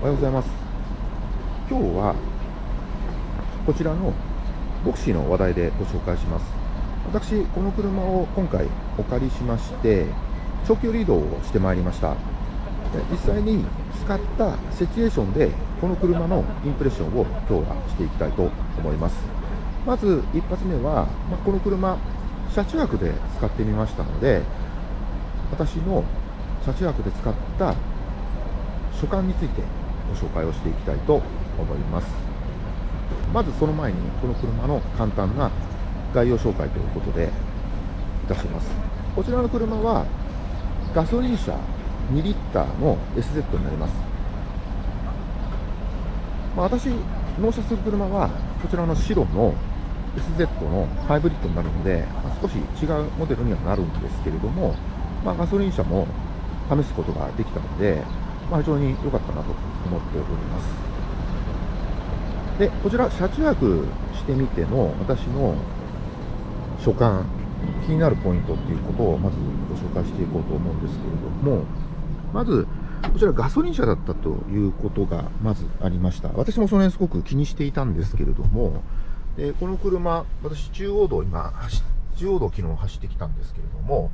おはようございます。今日はこちらのボクシーの話題でご紹介します。私この車を今回お借りしまして長距離移動をしてまいりました。実際に使ったシチュエーションでこの車のインプレッションを今日はしていきたいと思います。まず一発目は、まこの車車中泊で使ってみましたので私の車中泊で使った所感についてご紹介をしていきたいと思います。まずその前にこの車の簡単な概要紹介ということでいたします。こちらの車はガソリン車2リッターの SZ になります、まあ、私納車する車はこちらの白の SZ のハイブリッドになるので、まあ、少し違うモデルにはなるんですけれども、まあ、ガソリン車も試すことができたので、まあ、非常に良かったなと思っております。で、こちら、車中泊してみての私の所感、気になるポイントっていうことをまずご紹介していこうと思うんですけれども、まず、こちらガソリン車だったということがまずありました。私もその辺すごく気にしていたんですけれども、でこの車、私中央道今、中央道昨日走ってきたんですけれども、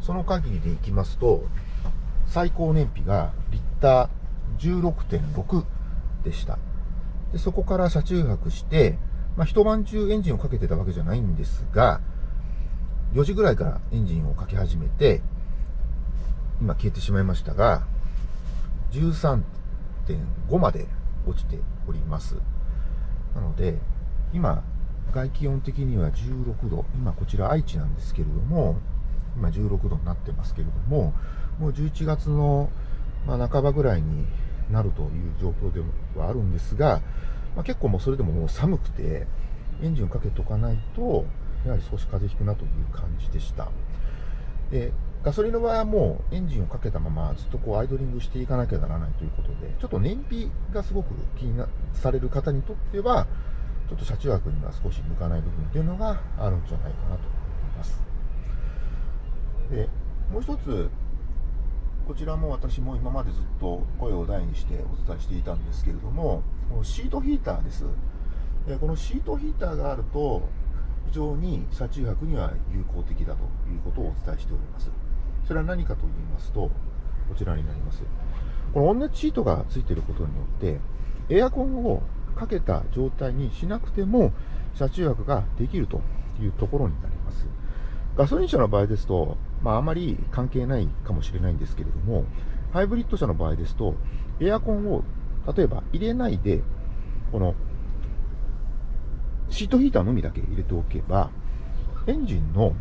その限りでいきますと、最高燃費がリッター16.6でした。でそこから車中泊して、まあ、一晩中エンジンをかけてたわけじゃないんですが、4時ぐらいからエンジンをかけ始めて、今消えてしまいましたが、13.5まで落ちております。なので、今、外気温的には16度、今こちら愛知なんですけれども、今16度になってますけれども、もう11月の、まあ、半ばぐらいになるという状況ではあるんですが、まあ、結構もうそれでももう寒くて、エンジンをかけておかないと、やはり少し風邪ひくなという感じでした。で、ガソリンの場合はもうエンジンをかけたままずっとこうアイドリングしていかなきゃならないということで、ちょっと燃費がすごく気になされる方にとっては、ちょっと車中泊には少し向かない部分というのがあるんじゃないかなと思います。で、もう一つ、こちらも私も今までずっと声を大にしてお伝えしていたんですけれども、このシートヒーターです。でこのシートヒーターがあると、非常に車中泊には有効的だということをお伝えしております。それは何かと言いますと、こちらになります。この温熱シートがついていることによって、エアコンをかけた状態にしなくても、車中泊ができるというところになります。ガソリン車の場合ですと、まあ、あまり関係ないかもしれないんですけれども、ハイブリッド車の場合ですと、エアコンを例えば入れないで、このシートヒーターのみだけ入れておけば、エンジンの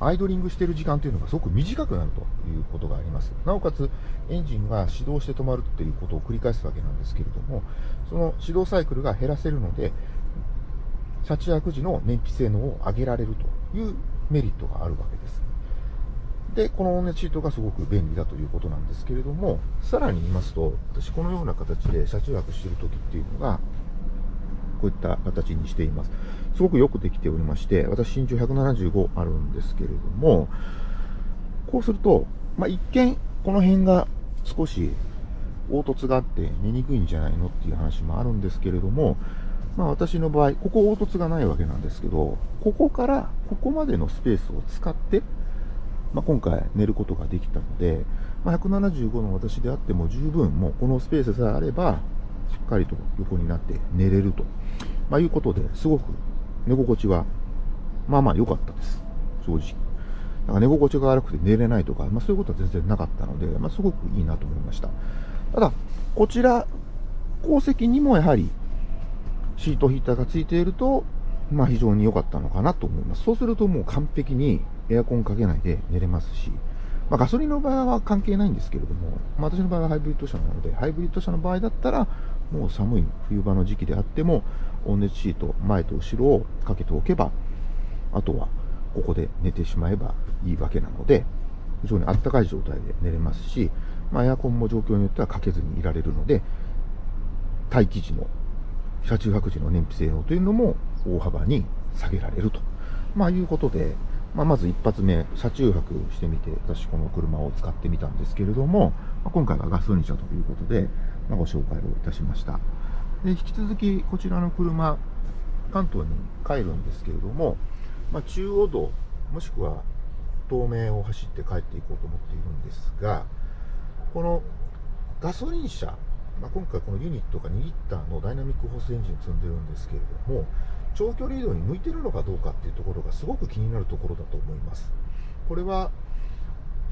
アイドリングしている時間というのがすごく短くなるということがあります。なおかつ、エンジンが始動して止まるっていうことを繰り返すわけなんですけれども、その始動サイクルが減らせるので、車中泊時の燃費性能を上げられるというメリットがあるわけです。で、この温熱シートがすごく便利だということなんですけれども、さらに言いますと、私このような形で車中泊している時っていうのが、こういった形にしています。すごくよくできておりまして、私身長175あるんですけれども、こうすると、まあ、一見、この辺が少し凹凸があって寝にくいんじゃないのっていう話もあるんですけれども、まあ私の場合、ここ凹凸がないわけなんですけど、ここからここまでのスペースを使って、まあ、今回寝ることができたので、まあ、175の私であっても十分もうこのスペースさえあれば、しっかりと横になって寝れると、まあ、いうことで、すごく寝心地は、まあまあ良かったです。正直。なんか寝心地が悪くて寝れないとか、まあそういうことは全然なかったので、まあすごくいいなと思いました。ただ、こちら、後席にもやはりシートヒーターがついていると、まあ非常に良かったのかなと思います。そうするともう完璧にエアコンかけないで寝れますし、まあ、ガソリンの場合は関係ないんですけれども、まあ、私の場合はハイブリッド車なので、ハイブリッド車の場合だったら、もう寒い冬場の時期であっても、温熱シート、前と後ろをかけておけば、あとはここで寝てしまえばいいわけなので、非常にあったかい状態で寝れますし、まあ、エアコンも状況によってはかけずにいられるので、待機時の、車中泊時の燃費性能というのも大幅に下げられると、まあ、いうことで、まあ、まず一発目、車中泊してみて、私この車を使ってみたんですけれども、まあ、今回はガソリン車ということで、まあ、ご紹介をいたしました。で引き続きこちらの車、関東に帰るんですけれども、まあ、中央道、もしくは東名を走って帰っていこうと思っているんですが、このガソリン車、まあ、今回このユニットが2リッターのダイナミックホースエンジンを積んでるんですけれども、長距離移動に向いてるのかどうかっていうところがすごく気になるところだと思います。これは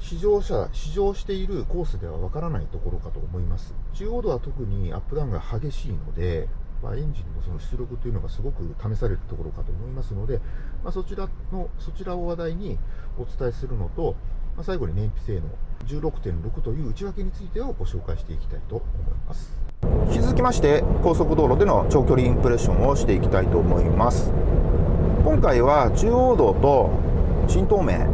試乗車、試乗しているコースではわからないところかと思います。中央道は特にアップダウンが激しいので、まあ、エンジンのその出力というのがすごく試されるところかと思いますので、まあ、そちらの、そちらを話題にお伝えするのと、まあ、最後に燃費性能16.6という内訳についてをご紹介していきたいと思います。き続きまして高速道路での長距離インプレッションをしていきたいと思います。今回は中央道と新東名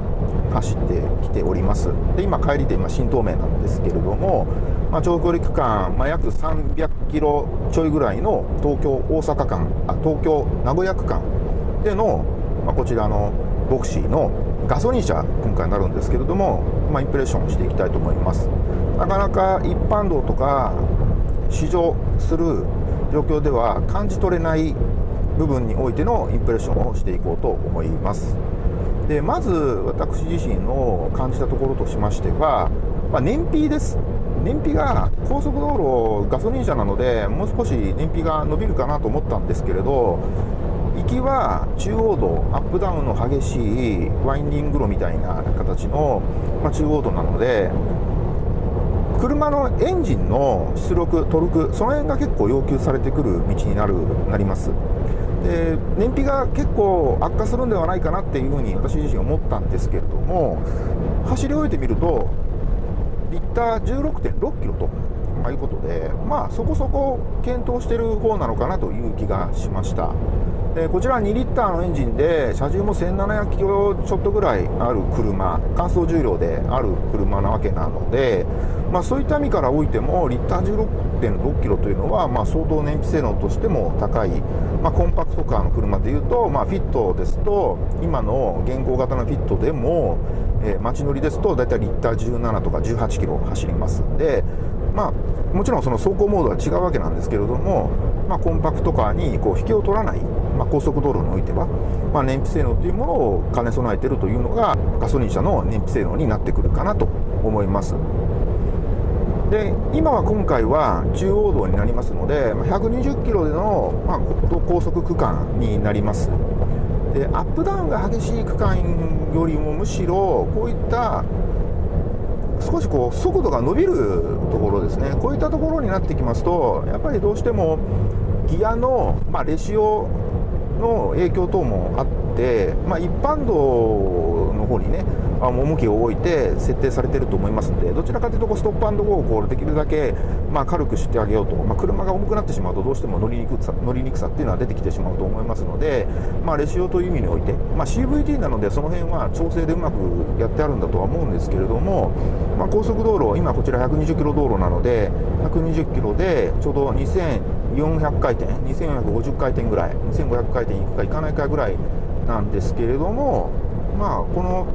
走ってきております。で今帰りで今新東名なんですけれども、まあ、長距離区間、まあ、約300キロちょいぐらいの東京大阪間あ東京名古屋区間での、まあ、こちらのボクシーのガソリン車今回になるんですけれども、まあ、インプレッションをしていきたいと思います。なかなか一般道とか試乗する状況では感じ取れない部分においてのインプレッションをしていこうと思います。でまず私自身の感じたところとしましては、まあ、燃費です。燃費が高速道路ガソリン車なのでもう少し燃費が伸びるかなと思ったんですけれど行きは中央道アップダウンの激しいワインディング路みたいな形の、まあ、中央道なので車のエンジンの出力、トルク、その辺が結構要求されてくる道になるなります。で燃費が結構悪化するんではないかなっていうふうに私自身思ったんですけれども走り終えてみるとリッター16.6キロということでまあそこそこ検討してる方なのかなという気がしましたでこちら2リッターのエンジンで車重も1700キロちょっとぐらいある車乾燥重量である車なわけなのでまあ、そういった意味からおいてもリッター16.6キロというのは、まあ、相当燃費性能としても高い、まあ、コンパクトカーの車でいうと、まあ、フィットですと今の現行型のフィットでも、えー、街乗りですと大体リッター17とか18キロ走りますんで、まあ、もちろんその走行モードは違うわけなんですけれども、まあ、コンパクトカーにこう引けを取らない、まあ、高速道路においては、まあ、燃費性能というものを兼ね備えているというのがガソリン車の燃費性能になってくるかなと思います。で今は今回は中央道になりますので120キロでの、まあ、高速区間になります。でアップダウンが激しい区間よりもむしろこういった少しこう速度が伸びるところですね。こういったところになってきますとやっぱりどうしてもギアの、まあ、レシオの影響等もあって、まあ、一般道方にね重きを置いて設定されていると思いますのでどちらかというとストップゴーをこうできるだけまあ軽くしてあげようと、まあ、車が重くなってしまうとどうしても乗りにくさ乗りにくさっていうのは出てきてしまうと思いますので、まあ、レシオという意味において、まあ、CVT なのでその辺は調整でうまくやってあるんだとは思うんですけれども、まあ、高速道路今こちら120キロ道路なので120キロでちょうど2400回転2450回転ぐらい2500回転いくかいかないかぐらいなんですけれどもまあこの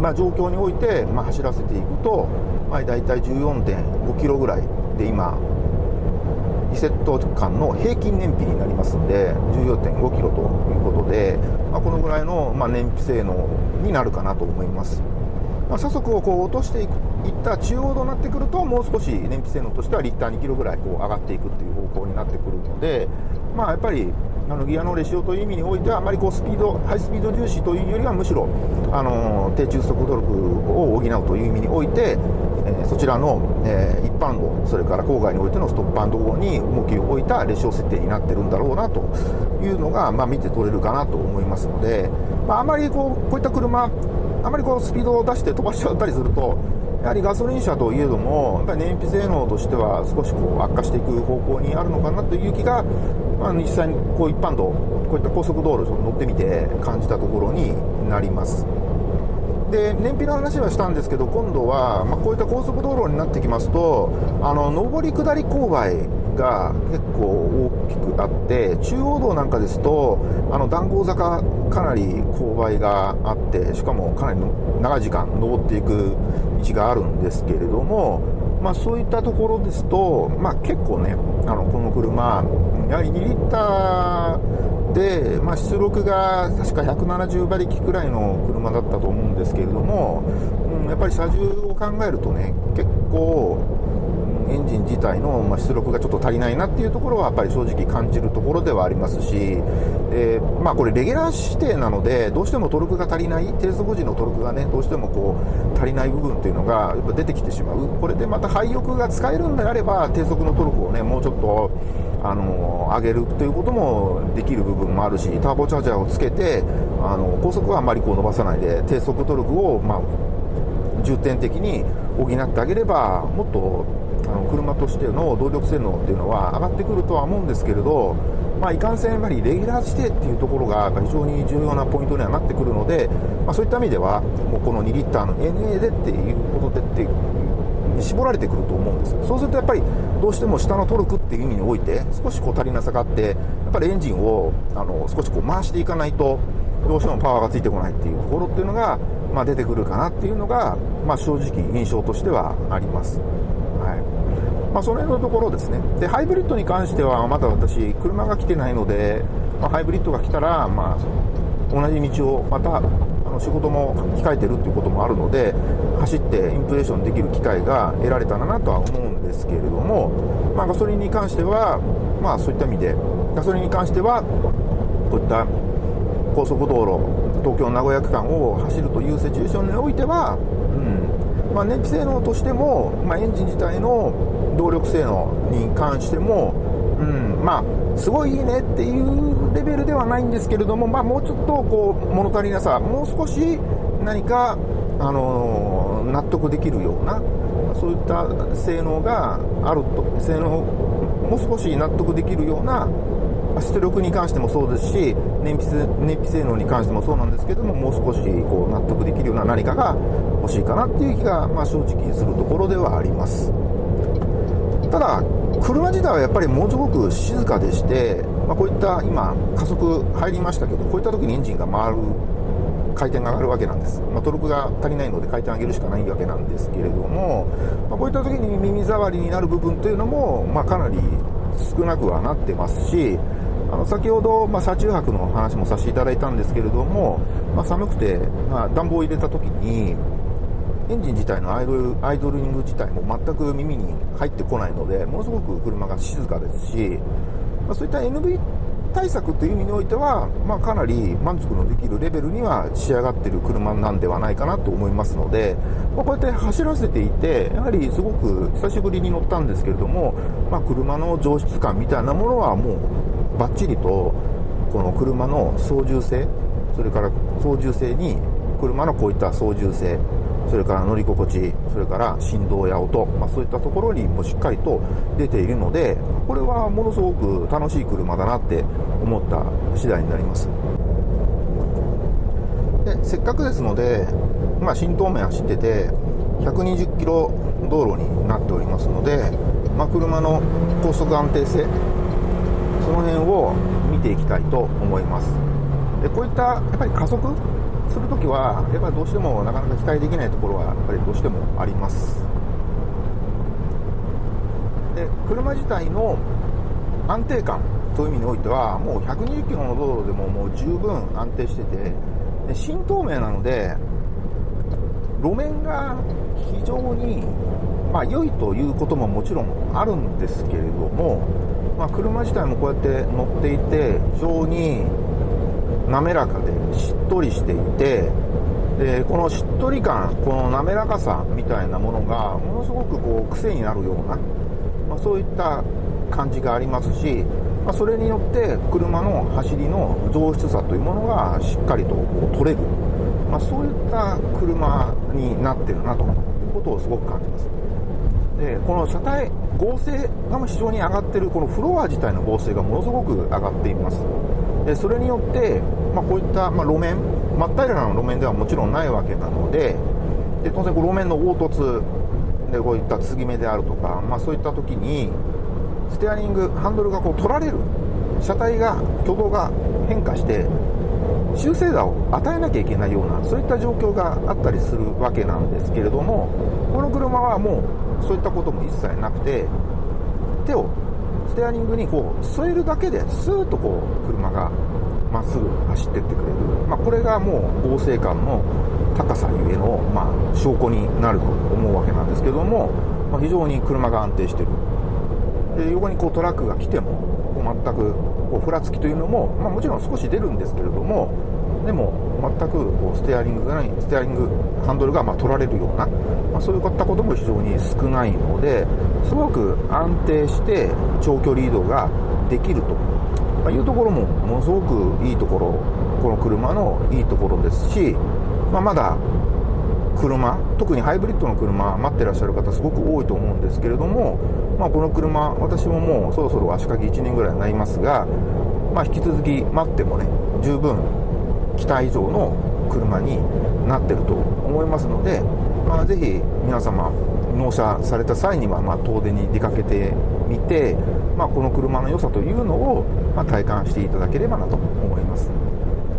まあ、状況において、まあ、走らせていくと、まあ、大体14.5キロぐらいで今リセット間の平均燃費になりますので14.5キロということで、まあ、このぐらいの、まあ、燃費性能になるかなと思います。まあ、車速をこう落としていくいった中央道になってくるともう少し燃費性能としてはリッター2キロぐらいこう上がっていくっていう方向になってくるので、まあ、やっぱりあのギアのレシオという意味においてはあまりこうスピードハイスピード重視というよりはむしろあの低中速トルクを補うという意味において、え、そちらの、え、一般道それから郊外においてのストップアンド号に重きを置いたレシオ設定になってるんだろうなというのが、まあ、見て取れるかなと思いますので、まあ、あまりこうこういった車あまりこうスピードを出して飛ばしちゃったりするとやはりガソリン車といえども、やっぱり燃費性能としては少しこう悪化していく方向にあるのかなという気が、まあ、実際にこう一般道、こういった高速道路を乗ってみて感じたところになります。で燃費の話はしたんですけど、今度は、まあ、こういった高速道路になってきますと、あの上り下り勾配が結構大きくあって、中央道なんかですと、あの談合坂、かなり勾配があって、しかもかなり長い時間登っていく道があるんですけれども、まあ、そういったところですと、まあ、結構ね、あのこの車、やはり2リッターで、まあ、出力が確か170馬力くらいの車だったと思うんですけれども、うん、やっぱり車重を考えるとね、結構、エンジン自体の出力がちょっと足りないなっていうところはやっぱり正直感じるところではありますし、えー、まあ、これレギュラー指定なのでどうしてもトルクが足りない低速時のトルクがねどうしてもこう足りない部分っていうのがやっぱ出てきてしまう。これでまた廃翼が使えるんであれば低速のトルクをねもうちょっとあの上げるということもできる部分もあるしターボチャージャーをつけてあの高速はあまりこう伸ばさないで低速トルクを、まあ、重点的に補ってあげればもっとの車としての動力性能っていうのは上がってくるとは思うんですけれど、まあ、いかんせんやはりレギュラー指定っていうところが非常に重要なポイントにはなってくるので、まあ、そういった意味ではもうこの2リッターの NA でっていうことでってに絞られてくると思うんですそうするとやっぱりどうしても下のトルクっていう意味において少しこう足りなさがあってやっぱりエンジンをあの少しこう回していかないとどうしてもパワーがついてこないっていうところっていうのが、まあ、出てくるかなっていうのが、まあ、正直印象としてはあります。まあ、その辺のところですね。で、ハイブリッドに関しては、まだ私、車が来てないので、まあ、ハイブリッドが来たら、まあ、同じ道をまた、あの仕事も控えてるっていうこともあるので、走ってインプレッションできる機会が得られたらなとは思うんですけれども、まあ、ガソリンに関しては、まあ、そういった意味で、ガソリンに関しては、こういった高速道路、東京名古屋区間を走るというシチュエーションにおいては、うんまあ、燃費性能としても、まあ、エンジン自体の動力性能に関しても、うん、まあ、すごいいいねっていうレベルではないんですけれども、まあ、もうちょっとこう物足りなさ、もう少し何か、あのー、納得できるような、そういった性能があると、性能、もう少し納得できるような出力に関してもそうですし燃費燃費性能に関してもそうなんですけどももう少しこう納得できるような何かが欲しいかなっていう気が、まあ、正直するところではあります。ただ、車自体はやっぱりものすごく静かでして、まあ、こういった今、加速入りましたけど、こういった時にエンジンが回る、回転が上がるわけなんです、まあ、トルクが足りないので回転上げるしかないわけなんですけれども、まあ、こういった時に耳障りになる部分というのも、まあ、かなり少なくはなってますし、あの先ほど、ま、車中泊の話もさせていただいたんですけれども、ま、寒くて、ま、暖房を入れた時に、エンジン自体のアイドルアイドリング自体も全く耳に入ってこないので、ものすごく車が静かですし、まあ、そういった NV 対策という意味においては、まあ、かなり満足のできるレベルには仕上がっている車なんではないかなと思いますので、まあ、こうやって走らせていて、やはりすごく久しぶりに乗ったんですけれども、まあ、車の上質感みたいなものはもうバッチリと、この車の操縦性、それから操縦性に車のこういった操縦性、それから乗り心地、それから振動や音、まあ、そういったところにもしっかりと出ているので、これはものすごく楽しい車だなって思った次第になります。でせっかくですので、まあ、新東名走ってて、120キロ道路になっておりますので、まあ、車の高速安定性、その辺を見ていきたいと思います。でこういったやっぱり加速するときは、やっぱりどうしてもなかなか期待できないところは、やっぱりどうしてもあります。で、車自体の安定感という意味においては、もう120キロの道路でももう十分安定してて、で新東名なので、路面が非常に、まあ、良いということももちろんあるんですけれども、まあ、車自体もこうやって乗っていて、非常に滑らかでしっとりしていてでこのしっとり感この滑らかさみたいなものがものすごくこう癖になるような、まあ、そういった感じがありますし、まあ、それによって車の走りの上質さというものがしっかりとこう取れる、まあ、そういった車になってるなということをすごく感じます。でこの車体合成が非常に上がってるこのフロア自体の合成がものすごく上がっています。でそれによって、まあ、こういった、まあ、路面真っ平らな路面ではもちろんないわけなのでで当然路面の凹凸でこういった継ぎ目であるとか、まあ、そういった時にステアリングハンドルがこう取られる車体が挙動が変化して修正打を与えなきゃいけないようなそういった状況があったりするわけなんですけれどもこの車はもうそういったことも一切なくて手をステアリングにこう添えるだけでスーッとこう車がまっすぐ走ってってくれる、まあ、これがもう合成感の高さゆえの、まあ、証拠になると思うわけなんですけども、まあ、非常に車が安定してる。で横にこうトラックが来ても全くこうふらつきというのも、まあ、もちろん少し出るんですけれどもでも全くこうステアリングがないステアリングハンドルがま取られるような、まあ、そういったことも非常に少ないのですごく安定して長距離移動ができると、まいうところもものすごくいいところこの車のいいところですし、まあ、まだ車特にハイブリッドの車待ってらっしゃる方すごく多いと思うんですけれども、まあ、この車私ももうそろそろ足掛け1年ぐらいになりますが、まあ、引き続き待ってもね十分期待以上の車になってると思いますので、まあ、ぜひ皆様納車された際には、ま、遠出に出かけてみて、まあ、この車の良さというのを、ま、体感していただければなと思います、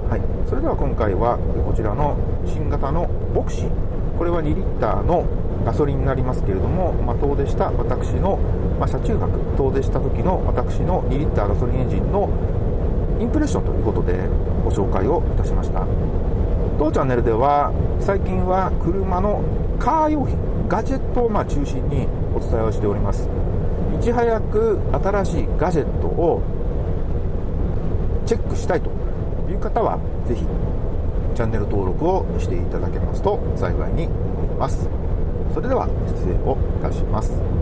はい、それでは今回はこちらの新型のボクシーこれは2リッターのガソリンになりますけれども、まあ、遠出した私の、まあ、車中泊遠出した時の私の2リッターガソリンエンジンのインプレッションということでご紹介をいたしました。当チャンネルでは最近は車のカー用品ガジェットをまあ中心にお伝えをしております。いち早く新しいガジェットをチェックしたいという方はぜひチャンネル登録をしていただけますと幸いに思います。それでは失礼をいたします。